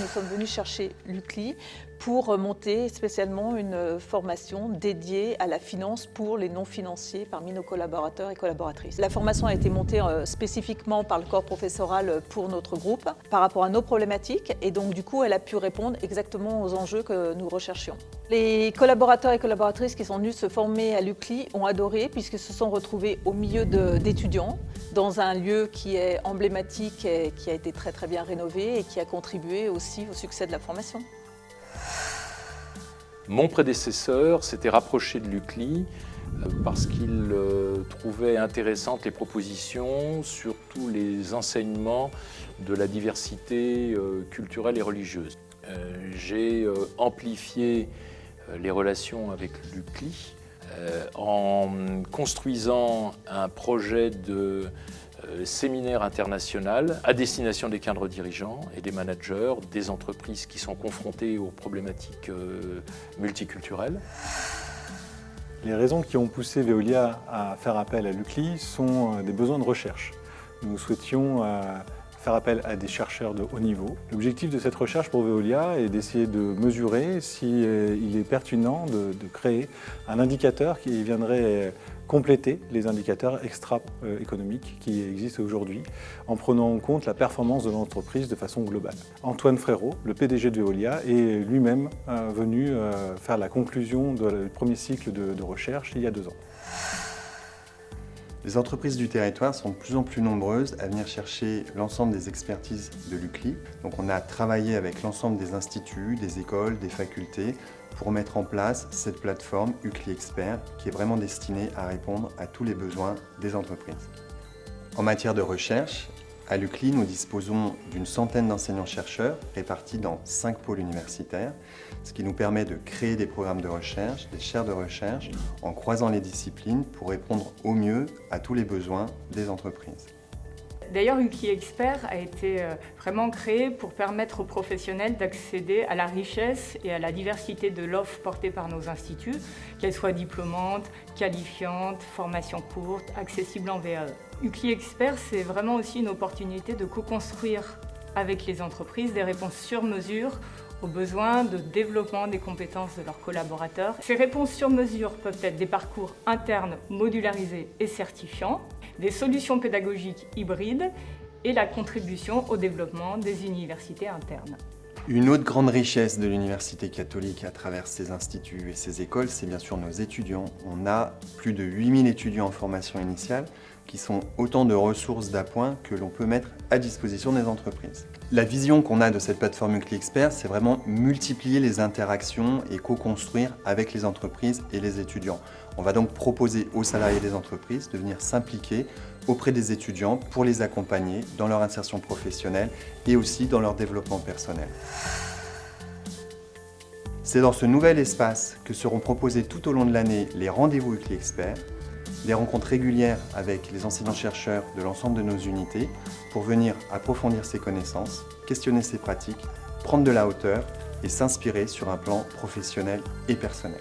nous sommes venus chercher l'UCLI pour monter spécialement une formation dédiée à la finance pour les non-financiers parmi nos collaborateurs et collaboratrices. La formation a été montée euh, spécifiquement par le corps professoral pour notre groupe par rapport à nos problématiques et donc du coup elle a pu répondre exactement aux enjeux que nous recherchions. Les collaborateurs et collaboratrices qui sont venus se former à l'UCLI ont adoré puisqu'ils se sont retrouvés au milieu d'étudiants dans un lieu qui est emblématique et qui a été très très bien rénové et qui a contribué aussi au succès de la formation. Mon prédécesseur s'était rapproché de l'UCLI euh, parce qu'il euh, trouvait intéressantes les propositions sur tous les enseignements de la diversité euh, culturelle et religieuse. J'ai amplifié les relations avec l'UCLI en construisant un projet de séminaire international à destination des cadres dirigeants et des managers, des entreprises qui sont confrontées aux problématiques euh, multiculturelles. Les raisons qui ont poussé Veolia à faire appel à l'UCLI sont euh, des besoins de recherche. Nous souhaitions faire appel à des chercheurs de haut niveau. L'objectif de cette recherche pour Veolia est d'essayer de mesurer s'il est pertinent de, créer un indicateur qui viendrait compléter les indicateurs extra-économiques qui existent aujourd'hui en prenant en compte la performance de l'entreprise de façon globale. Antoine Frérot, le PDG de Veolia, est lui-même euh, venu euh, faire la conclusion du premier cycle de, recherche il y a deux ans. Les entreprises du territoire sont de plus en plus nombreuses à venir chercher l'ensemble des expertises de l'UCLI. Donc on a travaillé avec l'ensemble des instituts, des écoles, des facultés pour mettre en place cette plateforme UCLI Expert qui est vraiment destinée à répondre à tous les besoins des entreprises. En matière de recherche, à l'UCLI, nous disposons d'une centaine d'enseignants-chercheurs répartis dans cinq pôles universitaires, ce qui nous permet de créer des programmes de recherche, des chaires de recherche, en croisant les disciplines pour répondre au mieux à tous les besoins des entreprises. D'ailleurs, Uki Expert a été euh, vraiment créé pour permettre aux professionnels d'accéder à la richesse et à la diversité de l'offre portée par nos instituts, qu'elle soit diplômante, qualifiante, formation courte, accessible en VAE. UCLI Expert, c'est vraiment aussi une opportunité de co-construire avec les entreprises des réponses sur mesure aux besoins de développement des compétences de leurs collaborateurs. Ces réponses sur mesure peuvent être des parcours internes modularisés et certifiants, des solutions pédagogiques hybrides et la contribution au développement des universités internes. Une autre grande richesse de l'Université catholique à travers ses instituts et ses écoles, c'est bien sûr nos étudiants. On a plus de 8000 étudiants en formation initiale qui sont autant de ressources d'appoint que l'on peut mettre à disposition des entreprises. La vision qu'on a de cette plateforme Ucli Expert, c'est vraiment multiplier les interactions et co-construire avec les entreprises et les étudiants. On va donc proposer aux salariés des entreprises de venir s'impliquer auprès des étudiants pour les accompagner dans leur insertion professionnelle et aussi dans leur développement personnel. C'est dans ce nouvel espace que seront proposés tout au long de l'année les rendez-vous Ucli Expert, des rencontres régulières avec les enseignants-chercheurs de l'ensemble de nos unités pour venir approfondir ses connaissances, questionner ses pratiques, prendre de la hauteur et s'inspirer sur un plan professionnel et personnel.